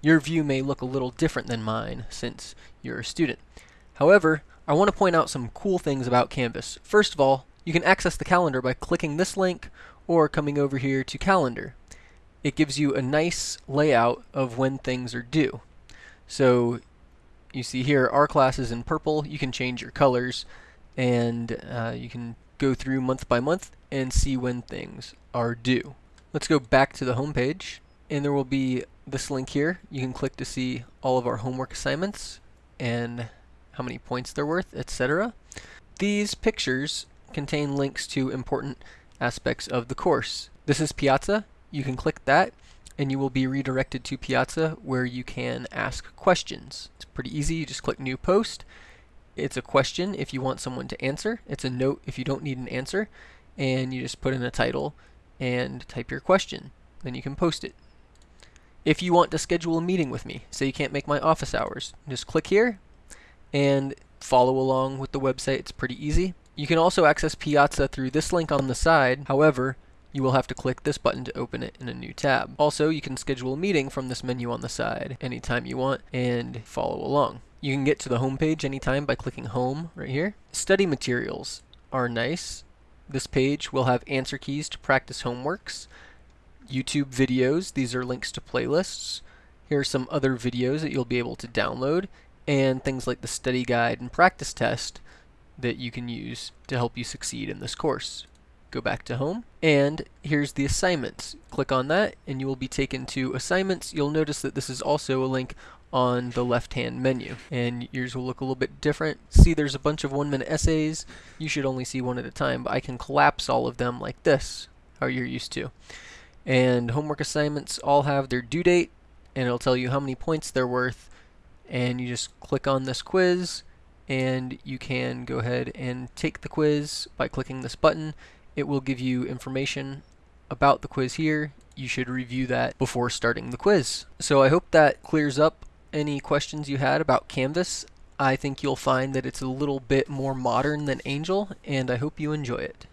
your view may look a little different than mine since you're a student. However, I want to point out some cool things about Canvas. First of all, you can access the calendar by clicking this link or coming over here to calendar. It gives you a nice layout of when things are due. So you see here our class is in purple. You can change your colors and uh, you can go through month by month and see when things are due. Let's go back to the home page and there will be this link here. You can click to see all of our homework assignments and how many points they're worth, etc. These pictures contain links to important aspects of the course. This is Piazza. You can click that and you will be redirected to Piazza where you can ask questions. It's pretty easy. You just click New Post. It's a question if you want someone to answer. It's a note if you don't need an answer. And you just put in a title and type your question. Then you can post it. If you want to schedule a meeting with me, say you can't make my office hours, just click here and follow along with the website. It's pretty easy. You can also access Piazza through this link on the side. However, you will have to click this button to open it in a new tab. Also, you can schedule a meeting from this menu on the side anytime you want and follow along. You can get to the home page anytime by clicking home right here. Study materials are nice. This page will have answer keys to practice homeworks, YouTube videos, these are links to playlists. Here are some other videos that you'll be able to download and things like the study guide and practice test that you can use to help you succeed in this course. Go back to home and here's the assignments. Click on that and you will be taken to assignments. You'll notice that this is also a link on the left hand menu and yours will look a little bit different. See there's a bunch of one minute essays. You should only see one at a time but I can collapse all of them like this how you're used to. And homework assignments all have their due date and it'll tell you how many points they're worth and you just click on this quiz and you can go ahead and take the quiz by clicking this button. It will give you information about the quiz here. You should review that before starting the quiz. So I hope that clears up any questions you had about Canvas. I think you'll find that it's a little bit more modern than Angel, and I hope you enjoy it.